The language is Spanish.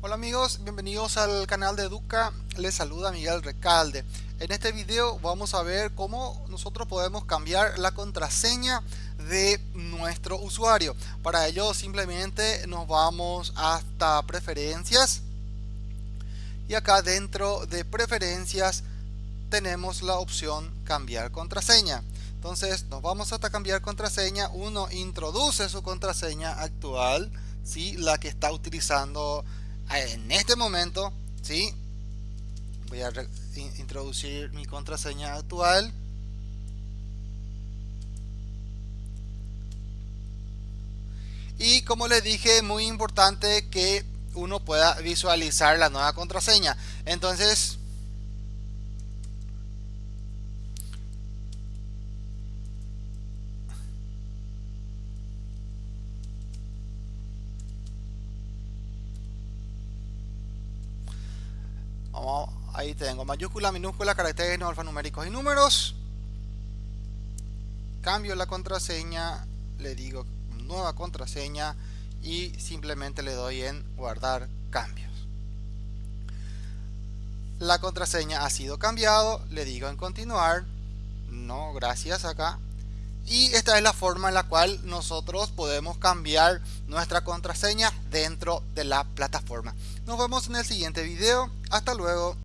Hola amigos, bienvenidos al canal de Educa, les saluda Miguel Recalde. En este video vamos a ver cómo nosotros podemos cambiar la contraseña de nuestro usuario. Para ello simplemente nos vamos hasta preferencias y acá dentro de preferencias tenemos la opción cambiar contraseña. Entonces nos vamos hasta cambiar contraseña, uno introduce su contraseña actual, ¿sí? la que está utilizando en este momento, ¿sí? Voy a introducir mi contraseña actual. Y como les dije, muy importante que uno pueda visualizar la nueva contraseña. Entonces, ahí tengo mayúscula, minúscula, caracteres no alfanuméricos y números. Cambio la contraseña, le digo nueva contraseña y simplemente le doy en guardar cambios. La contraseña ha sido cambiado, le digo en continuar, no gracias acá. Y esta es la forma en la cual nosotros podemos cambiar nuestra contraseña dentro de la plataforma. Nos vemos en el siguiente video. Hasta luego.